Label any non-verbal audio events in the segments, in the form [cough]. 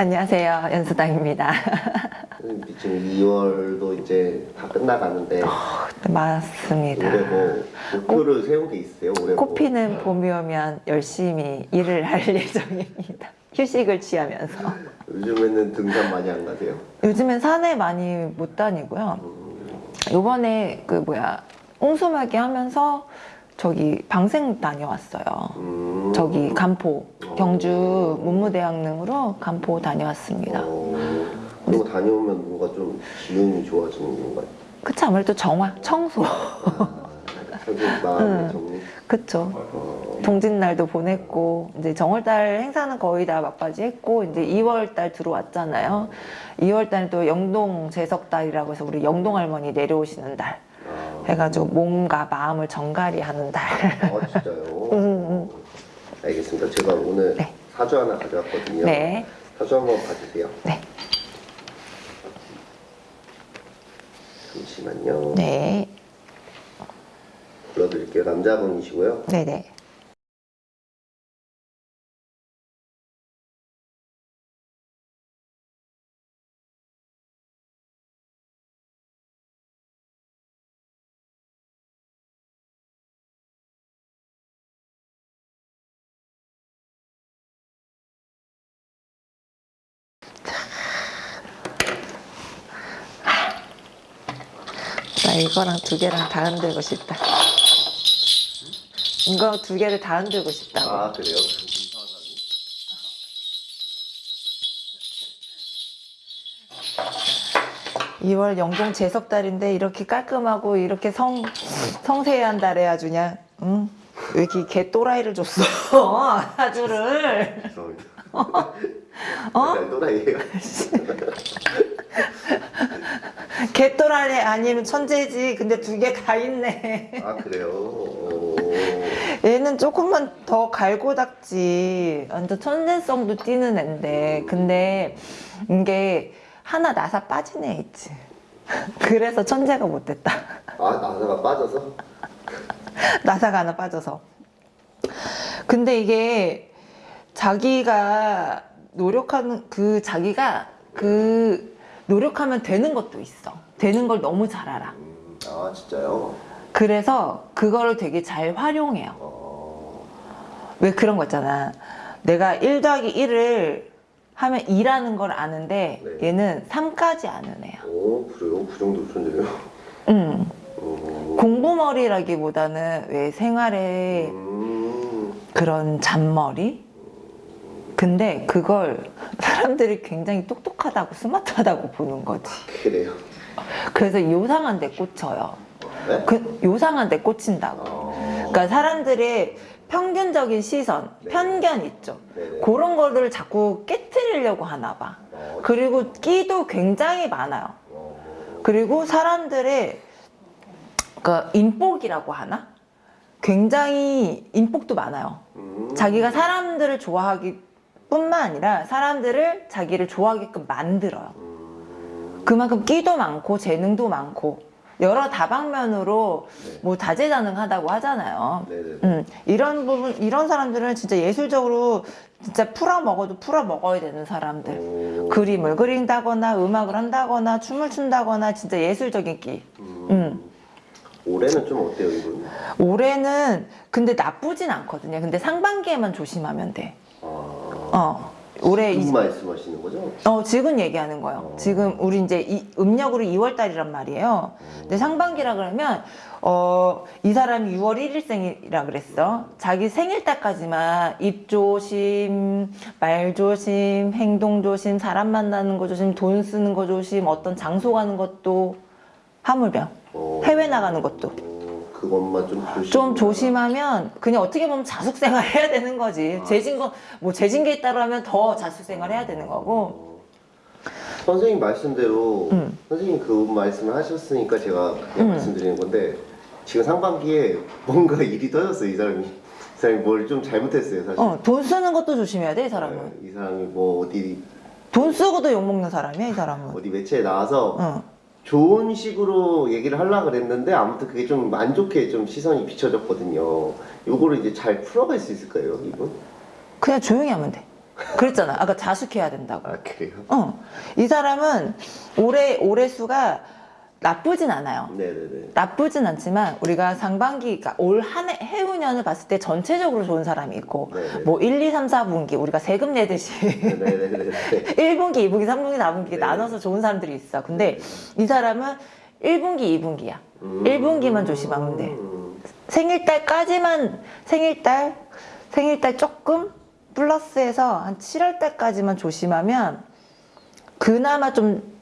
안녕하세요. 연수당입니다. 지금 2월도 이제 다 끝나가는데 맞습니다. 올해 뭐 목표를 세운 게 있으세요? 올해 뭐? 꽃피는 봄이 오면 열심히 일을 할 [laughs] 예정입니다. 휴식을 취하면서. 요즘에는 등산 많이 안 가세요? 요즘엔 산에 많이 못 다니고요. 요번에 그 뭐야 옹수막이 하면서 저기 방생 다녀왔어요. 음. 저기 간포 경주 문무대학릉으로 간포 다녀왔습니다. 어, 그리고 다녀오면 뭔가 좀 기운이 좋아지는 건가요? 그치 아무래도 정화 청소 아, 결국 마음의 정리? 그쵸 어, 동짓날도 보냈고 이제 정월달 행사는 거의 다 막바지 했고 이제 2월달 들어왔잖아요 2월달은 또 영동 제석달이라고 해서 우리 영동 할머니 내려오시는 달 아, 해가지고 몸과 마음을 정갈이 하는 달 아 진짜요? [laughs] 음, 알겠습니다. 제가 오늘 네. 사주 하나 가져왔거든요. 네. 사주 한번 봐주세요. 네. 잠시만요. 네. 불러드릴게요. 남자분이시고요. 네네 이거랑 두 개랑 다 흔들고 싶다 이거 두 개를 다 흔들고 싶다고 아 그래요? 2월 영동 제석달인데 이렇게 깔끔하고 이렇게 성 성세한 달에 아주 그냥 응? 왜 이렇게 개 또라이를 줬어 [laughs] 죄송합니다. [laughs] 어? 또라이예요. 개 또라이 아니면 천재지 근데 두 개 다 있네 아 그래요? 어... [laughs] 얘는 조금만 더 갈고 닦지 완전 천재성도 띄는 앤데 근데 이게 하나 나사 빠진 애 있지 [laughs] 그래서 천재가 못 됐다 아 나사가 빠져서? [laughs] 나사가 하나 빠져서 근데 이게 자기가 노력하는 그 자기가 그 노력하면 되는 것도 있어 되는 걸 너무 잘 알아 음, 아 진짜요? 그래서 그거를 되게 잘 활용해요 어... 왜 그런 거 있잖아 내가 1 더하기 1을 하면 2라는 걸 아는데 네. 얘는 3까지 아는 애야 오 그래요? 그 정도 천재요? 음. 어... 공부머리라기보다는 왜 생활에 음... 그런 잔머리? 근데 그걸 [laughs] 사람들이 굉장히 똑똑하다고 스마트하다고 보는 거지. 그래요? 그래서 요상한 데 꽂혀요. 네? 그 요상한 데 꽂힌다고. 어... 그러니까 사람들의 평균적인 시선, 네. 편견 있죠. 네네. 그런 거를 자꾸 깨트리려고 하나 봐. 어... 그리고 끼도 굉장히 많아요. 어... 그리고 사람들의 그 인복이라고 하나? 굉장히 인복도 많아요. 음... 자기가 사람들을 좋아하기 뿐만 아니라 사람들을 자기를 좋아하게끔 만들어요 음... 그만큼 끼도 많고 재능도 많고 여러 다방면으로 네. 뭐 다재다능하다고 하잖아요 네네. 음, 이런 부분 이런 사람들은 진짜 예술적으로 진짜 풀어 먹어도 풀어 먹어야 되는 사람들 오... 그림을 그린다거나 음악을 한다거나 춤을 춘다거나 진짜 예술적인 끼 음... 음. 올해는 좀 어때요 이분? 올해는 근데 나쁘진 않거든요 근데 상반기에만 조심하면 돼 아... 어, 올해 이, 지금 말씀하시는 거죠? 어, 지금 얘기하는 거예요. 어. 지금 우리 이제 이, 음력으로 2월 달이란 말이에요. 근데 상반기라 그러면 어, 이 사람이 6월 1일생이라 그랬어. 자기 생일 때까지만 입 조심, 말 조심, 행동 조심, 사람 만나는 거 조심, 돈 쓰는 거 조심, 어떤 장소 가는 것도 하물며 어... 해외 나가는 것도 어, 그것만 좀 조심. 좀 조심하면 그냥 어떻게 보면 자숙생활 해야 되는 거지. 아. 재진 거, 뭐 재진 게 있다고 하면 더 자숙생활 해야 되는 거고. 어, 선생님 말씀대로 음. 선생님 그 말씀을 하셨으니까 제가 그냥 음. 말씀드리는 건데 지금 상반기에 뭔가 [laughs] 일이 터졌어요 이 사람이 이 사람이 뭘 좀 잘못했어요 사실 어, 돈 쓰는 것도 조심해야 돼, 이 사람은. 네, 이 사람이 뭐 어디 돈 쓰고도 욕먹는 사람이야, 이 사람은. 어디 매체에 나와서 어. 좋은 식으로 얘기를 하려고 그랬는데 아무튼 그게 좀 안 좋게 좀 시선이 비춰졌거든요 요거를 이제 잘 풀어갈 수 있을까요 이분? 그냥 조용히 하면 돼. 그랬잖아. 아까 자숙해야 된다고. 아 그래요? 어. 이 사람은 올해 올해 수가 나쁘진 않아요. 네네네. 나쁘진 않지만 우리가 상반기 그러니까 올 한 해 해운년을 봤을 때 전체적으로 좋은 사람이 있고 네네. 뭐 1, 2, 3, 4분기 우리가 세금 내듯이 네네네네. 1분기, [laughs] 2분기, 3분기, 4분기 네. 나눠서 좋은 사람들이 있어. 근데 이 사람은 1분기, 2분기야. 음. 1분기만 조심하면 돼. 음. 생일달까지만 생일달 생일달 조금 플러스해서 한 7월 달까지만 조심하면 그나마 좀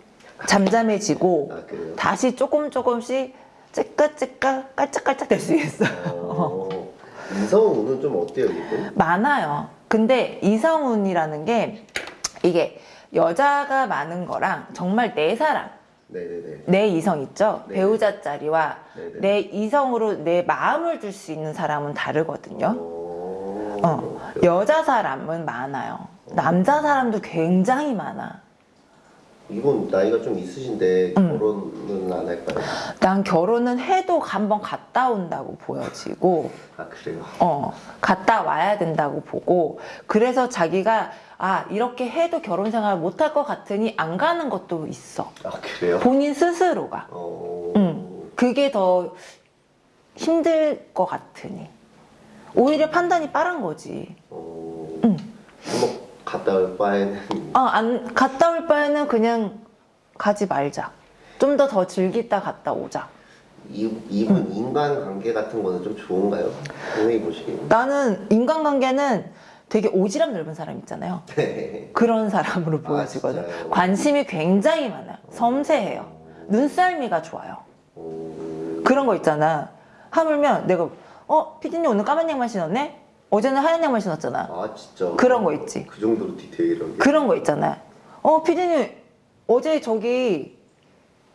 잠잠해지고 아? 다시 조금 조금씩 찌까찌까 깔짝깔짝 될 수 있어. 어, 이성우는 좀 어때요 이분? 많아요. 근데 이성운이라는 게 이게 여자가 많은 거랑 정말 내 사람, 네네네. 내 이성 있죠? 네. 배우자 자리와 네네. 내 이성으로 내 마음을 줄 수 있는 사람은 다르거든요. 어, 어? 여자 사람은 많아요. 남자 사람도 굉장히 많아. 이분 나이가 좀 있으신데 음. 결혼은 안 할까요? 난 결혼은 해도 한번 갔다 온다고 보여지고, 아 그래요? 어, 갔다 와야 된다고 보고, 그래서 자기가, 아, 이렇게 해도 결혼 생활 못 할 것 같으니 안 가는 것도 있어. 아 그래요? 본인 스스로가. 어, 음. 그게 더 힘들 것 같으니. 오히려 판단이 빠른 거지. 어, 음. 한번 갔다 올 바에는 어, 안, 갔다 올 바에는 그냥 가지 말자. 좀더더 즐기다 갔다 오자. 이, 이분 음. 인간관계 같은 거는 좀 좋은가요? 선생님 보시기에는? 나는 인간관계는 되게 오지랖 넓은 사람 있잖아요. 네. 그런 사람으로 아, 보여지거든. 진짜요? 관심이 굉장히 많아요. 섬세해요. 눈썰미가 좋아요. 어, 그런 거 있잖아. 하물며 내가 어 피디님 오늘 까만 양말 신었네? 어제는 하얀 양말 신었잖아. 아 진짜 그런 거 있지. 그 정도로 디테일하게 그런 거 있잖아. 어 피디님 어제 저기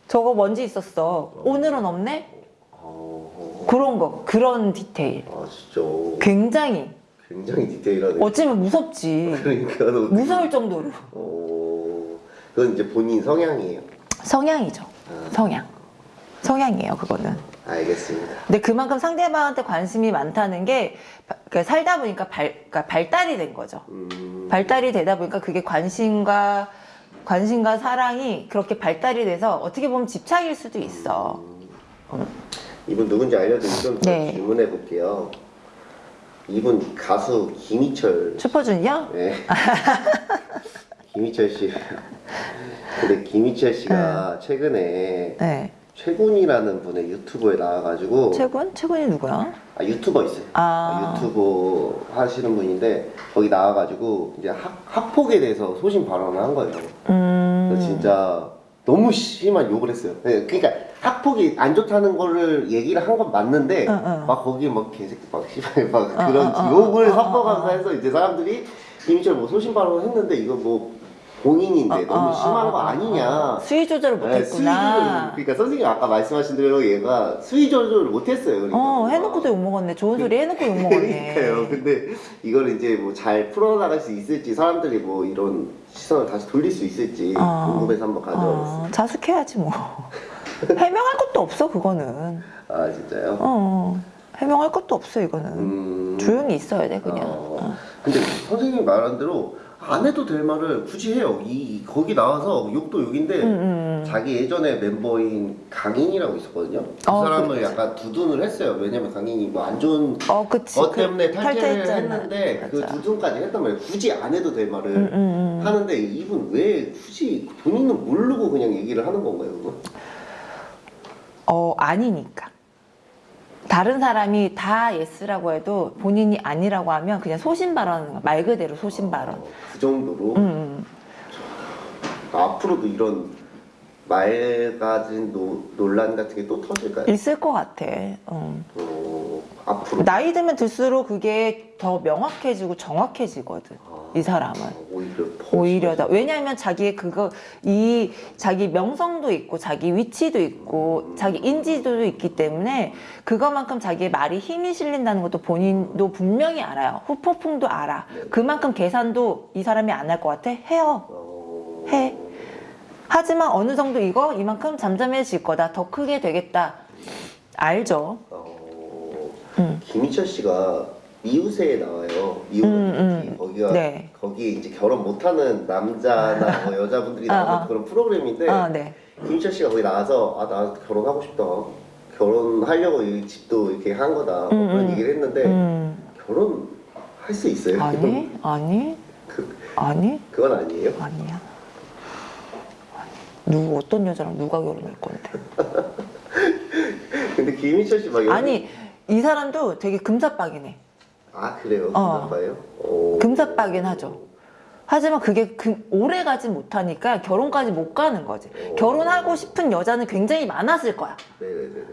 저거 먼지 있었어. 오늘은 없네? 어, 그런 거 그런 디테일. 아 진짜 굉장히 굉장히 디테일하네 어찌면 무섭지. [laughs] 그러니까 너 무서울 정도로 어, 그건 이제 본인 성향이에요 성향이죠. 아, 성향. 성향이에요 그거는. 알겠습니다 근데 그만큼 상대방한테 관심이 많다는 게 바- 그러니까 살다 보니까 발, 그러니까 발달이 된 거죠. 음, 발달이 되다 보니까 그게 관심과 관심과 사랑이 그렇게 발달이 돼서 어떻게 보면 집착일 수도 있어. 음, 이분 누군지 알려드리면 좀 네. 질문해 볼게요 이분 가수 김희철 슈퍼주니어? 네. [laughs] 김희철 씨. 근데 김희철 씨가 최근에 네. 최군이라는 분의 유튜브에 나와가지고 최군? 최군이 누구야? 아 유튜버 있어요. 아. 유튜브 하시는 분인데 거기 나와가지고 이제 학, 학폭에 대해서 소신 발언을 한 거예요. 음. 진짜 너무 심한 욕을 했어요. 네, 그러니까 학폭이 안 좋다는 거를 얘기를 한 건 맞는데 응, 응. 막 거기 막 개새끼 막 씨발 막 어, 그런 어, 어, 욕을 어, 어, 섞어가면서 어, 어. 해서 이제 사람들이 김희철 뭐 소신 발언을 했는데 이거 뭐 공인인데 어, 너무 어, 심한 어, 거 어, 아니냐. 어. 수위 조절을 네, 못했구나. 그러니까 선생님 아까 말씀하신 대로 얘가 수위 조절을 못했어요. 그러니까. 어, 해놓고도 욕먹었네. 좋은 소리 해놓고 욕먹었네. [laughs] 그러니까요. 근데 이걸 이제 뭐 잘 풀어나갈 수 있을지 사람들이 뭐 이런 시선을 다시 돌릴 수 있을지 어. 궁금해서 한번 가져왔어요. 어, 자숙해야지 뭐. [laughs] 해명할 것도 없어 그거는. 아 진짜요? 어, 해명할 것도 없어 이거는. 음. 조용히 있어야 돼 그냥. 어. 어. 근데 선생님이 말한 대로 안 해도 될 말을 굳이 해요. 이 거기 나와서 욕도 욕인데 음, 음, 음. 자기 예전에 멤버인 강인이라고 있었거든요. 그 어, 사람을 그래. 약간 두둔을 했어요. 왜냐면 강인이 뭐 안 좋은 어, 그치. 것그 때문에 탈퇴를 탈퇴했잖아. 했는데 그 맞아. 두둔까지 했단 말이에요. 굳이 안 해도 될 말을 음, 음, 음. 하는데 이분 왜 굳이 본인은 모르고 그냥 얘기를 하는 건가요? 그거? 어, 아니니까. 다른 사람이 다 yes라고 해도 본인이 아니라고 하면 그냥 소신 발언, 말 그대로 소신 발언. 어, 그 정도로 음, 음. 앞으로도 이런 말 가진 노, 논란 같은 게 또 터질까요? 있을 것 같아. 음. 어, 앞으로 나이 들면 들수록 그게 더 명확해지고 정확해지거든. 아, 이 사람은. 오히려 더 오히려 더. 왜냐하면 자기의 그거 이 자기 명성도 있고 자기 위치도 있고 자기 인지도도 있기 때문에 그거만큼 자기의 말이 힘이 실린다는 것도 본인도 분명히 알아요. 후폭풍도 알아. 그만큼 계산도 이 사람이 안 할 것 같아? 해요. 어, 해. 하지만 어느 정도 이거 이만큼 잠잠해질 거다. 더 크게 되겠다. 알죠? 어, 음. 김희철 씨가 미우새에 나와요. 미우 음, 음, 음. 거기가 네. 거기에 이제 결혼 못하는 남자나 [laughs] 뭐 여자분들이 아, 나오는 아. 그런 프로그램인데 아, 네. 김희철 씨가 거기 나와서 아 나 결혼하고 싶다 결혼하려고 이 집도 이렇게 한 거다 뭐 음, 그런 음. 얘기를 했는데 음. 결혼 할 수 있어요? 아니, 아니, 그, 아니, 그건 아니에요? 아니야. 누구 어떤 여자랑 누가 결혼할 건데? [laughs] 근데 김희철 씨막 여기 아니 이 사람도 되게 금사빠기네. 아 그래요? 어. 금사빠예요? 오. 금사빠긴 하죠. 하지만 그게 그 오래 가지 못하니까 결혼까지 못 가는 거지. 오. 결혼하고 싶은 여자는 굉장히 많았을 거야. 네네네네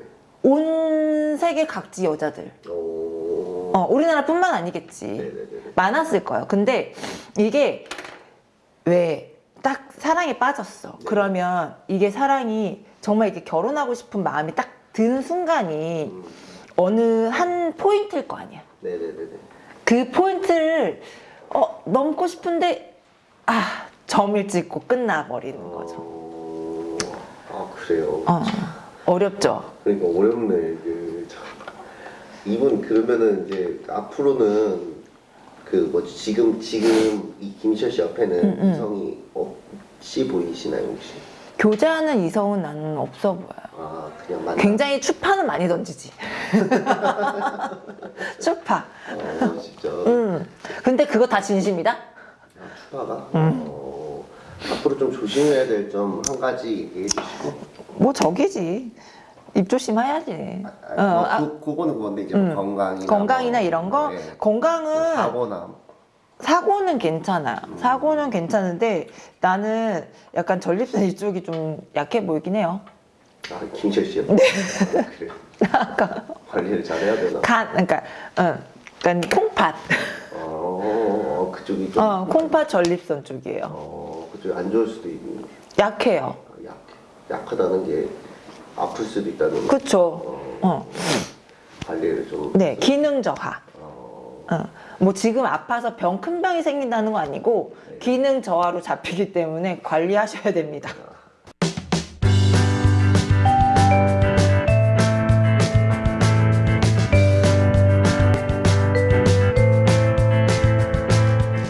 온 세계 각지 여자들. 오. 어, 우리나라뿐만 아니겠지. 네네네네 많았을 거예요. 근데 이게 왜 딱 사랑에 빠졌어. 네. 그러면 이게 사랑이 정말 이렇게 결혼하고 싶은 마음이 딱 드는 순간이 음. 어느 한 포인트일 거 아니야. 네네네네 그 포인트를 어, 넘고 싶은데 아 점을 찍고 끝나버리는 거죠. 어... 아 그래요? 어, 어렵죠. 그러니까 어렵네 이게 참. 이분 그러면은 이제 앞으로는 그 뭐지 지금 지금 이 김희철 씨 옆에는 음, 음. 이성이 없이 보이시나요 혹시? 교제하는 이성은 나는 없어 보여요. 아 굉장히 추파는 많이 던지지. [laughs] 추파. 어 진짜 음. 근데 그거 다 진심이다? 아, 추가가 음. 어, 앞으로 좀 조심해야 될 점 한 가지 얘기해 주시고 뭐 저기지. 입 조심해야지. 아, 어, 뭐 아, 그, 그거는 그건데 이제 음. 건강이나 건강이나 뭐, 이런 거? 네. 건강은 사고나 사고는 괜찮아요. 음. 사고는 괜찮은데 나는 약간 전립선 이쪽이 좀 약해 보이긴 해요. 아 김철 씨요? 네. 아, 그래 관리를 잘해야 되나? 간, 그러니까, 어, 그러니까 콩팥. 어, 그쪽이 좀 어, 콩팥 전립선 쪽이에요. 어, 그쪽이 안 좋을 수도 있는 약해요. 약 약하다는 게 아플 수도 있다는 그쵸. 어, 어, 관리를 좀 네, 기능 저하. 어, 어, 뭐 지금 아파서 병 큰 병이 생긴다는 거 아니고 네. 기능 저하로 잡히기 때문에 관리하셔야 됩니다.